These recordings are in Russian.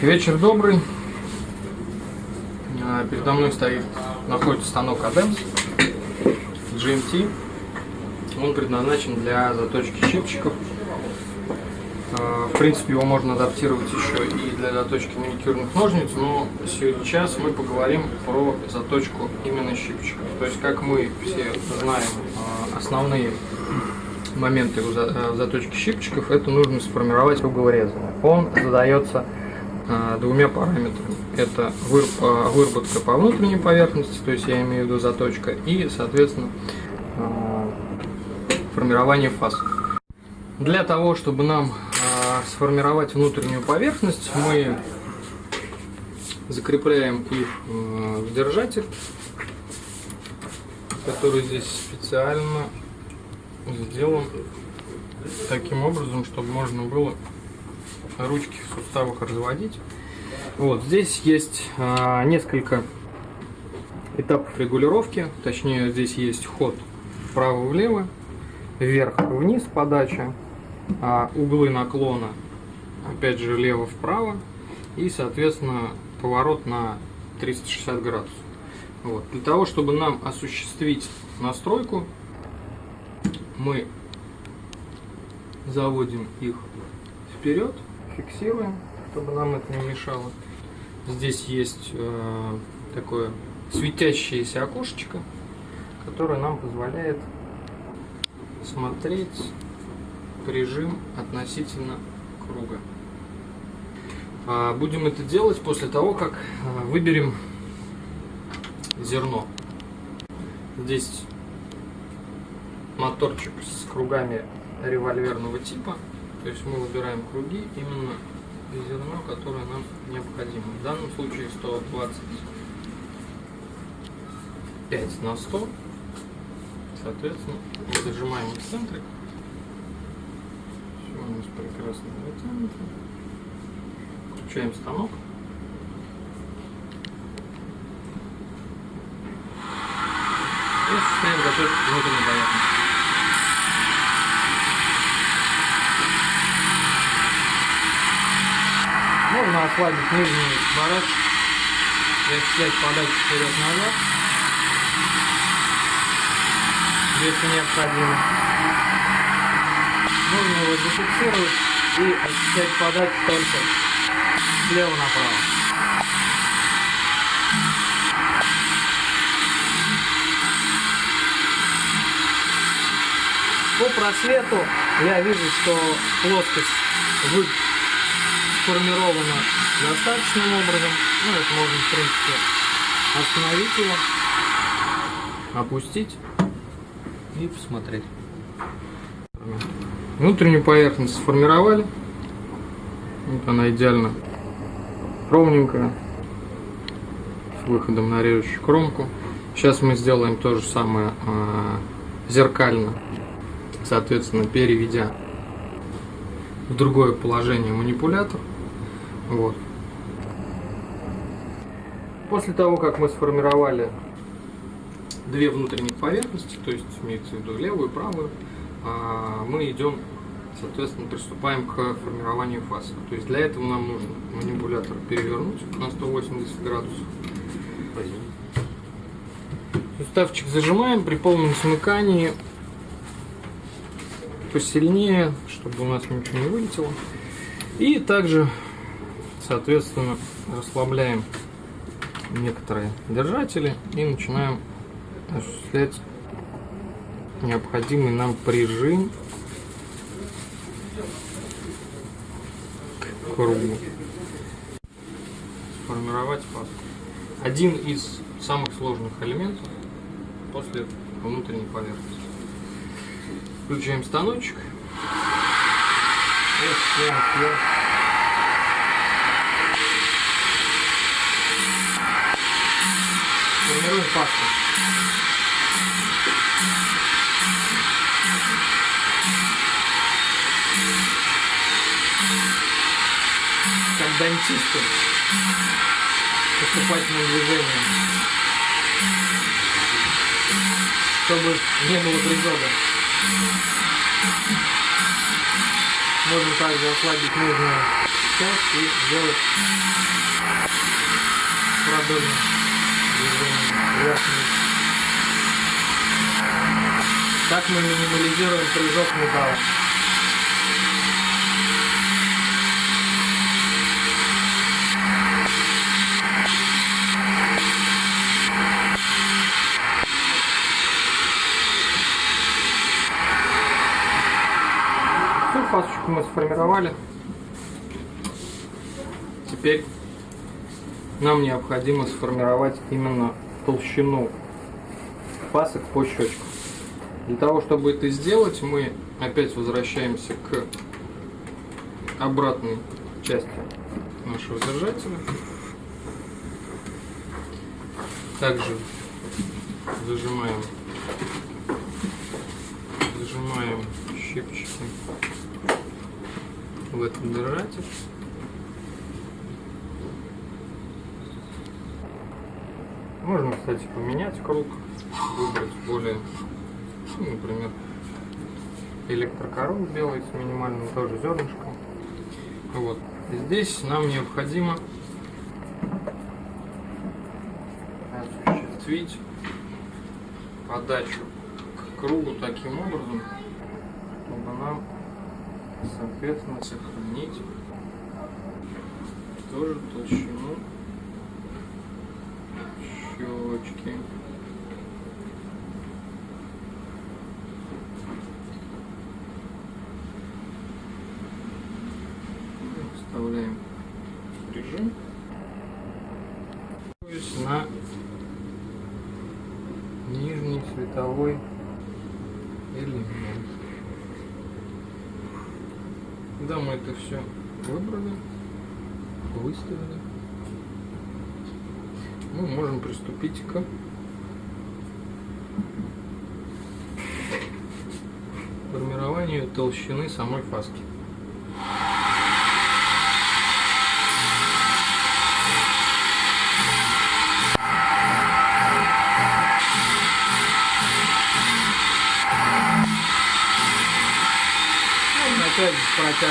Вечер добрый. А, Передо мной стоит, находится станок ADEMS GMT. Он предназначен для заточки щипчиков. А, В принципе, его можно адаптировать еще и для заточки маникюрных ножниц, но сейчас мы поговорим про заточку именно щипчиков. То есть, как мы все знаем, а, основные моменты заточки щипчиков, это нужно сформировать круговорезание. Он задается двумя параметрами. Это а, выработка по внутренней поверхности, то есть я имею в виду заточка, и, соответственно, а, формирование фаз. Для того, чтобы нам сформировать внутреннюю поверхность, мы закрепляем их в держатель, который здесь специально сделан таким образом, чтобы можно было ручки в суставах разводить. Вот здесь есть а, несколько этапов регулировки, точнее здесь есть ход вправо-влево, вверх-вниз подача, а углы наклона опять же влево-вправо и соответственно поворот на 360 градусов. Вот. Для того, чтобы нам осуществить настройку, мы заводим их вперед, фиксируем, чтобы нам это не мешало. Здесь есть э, такое светящееся окошечко, которое нам позволяет смотреть прижим относительно круга. А, Будем это делать после того, как а, выберем зерно. Здесь моторчик с кругами револьверного типа. То есть мы выбираем круги именно зерно, которое нам необходимо. В данном случае 125 на 100. Соответственно, зажимаем эксцентрик. Все у нас прекрасно затянуто. Включаем станок. И осуществляем заточку внутренней поверхности. Можно ослабить нижний барак и осуществлять подачу вперед-назад, если необходимо. Можно его зафиксировать и осуществлять подачу только слева направо. По просвету я вижу, что плоскость вы сформирована достаточным образом. Ну, это можно, в принципе, остановить его, опустить и посмотреть. Внутреннюю поверхность сформировали. Вот она идеально ровненькая. С выходом на режущую кромку. Сейчас мы сделаем то же самое а, зеркально. Соответственно, переведя в другое положение манипулятор. Вот. После того, как мы сформировали две внутренних поверхности, то есть имеется в виду левую и правую, а, мы идем, соответственно, приступаем к формированию фаз. То есть для этого нам нужно манипулятор перевернуть на 180 градусов. Суставчик зажимаем при полном смыкании посильнее, чтобы у нас ничего не вылетело. И также, соответственно, расслабляем некоторые держатели и начинаем осуществлять необходимый нам прижим к кругу. Сформировать фаз. Один из самых сложных элементов после внутренней поверхности. Включаем станочек. И осуществляем вверх. Формируем пасту. Как дантисты. Поступательным движением. Чтобы не было призода. Можно также ослабить нужную часть и сделать вверх-вниз. Так мы минимализируем прыжок металла. Всю фасочку мы сформировали. Теперь нам необходимо сформировать именно толщину пасок по щечкам. Для того, чтобы это сделать, мы опять возвращаемся к обратной части нашего держателя. Также зажимаем, зажимаем щипчики в этот держатель. Можно, кстати, поменять круг, выбрать более, ну, например, электрокоров белый с минимальным тоже зернышком. Вот. И здесь нам необходимо осуществить подачу к кругу таким образом, чтобы нам, соответственно, сохранить тоже толщину щечки. Вставляем режим. на нижний световой элемент. Когда мы это все выбрали, выставили, мы можем приступить к формированию толщины самой фаски. Ну.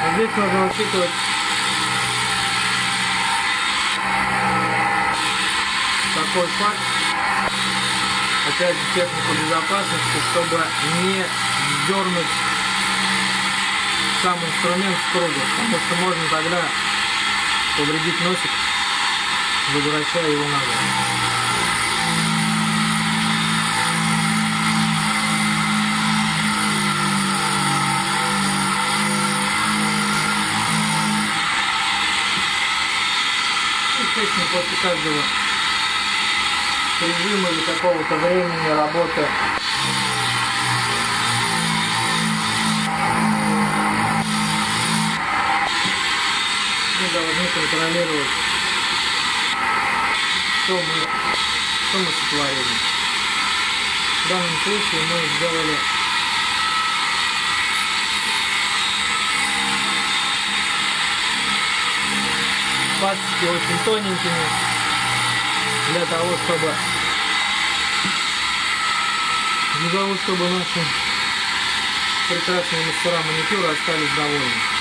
Но здесь нужно учитывать такой факт, опять же технику безопасности, чтобы не дернуть сам инструмент с круга, потому что можно тогда повредить носик, возвращая его назад. После каждого режима или какого-то времени работы мы должны контролировать, что мы, что мы сотворили. В данном случае мы сделали пасочки очень тоненькими для того, чтобы для того, чтобы наши прекрасные мастера маникюра остались довольны.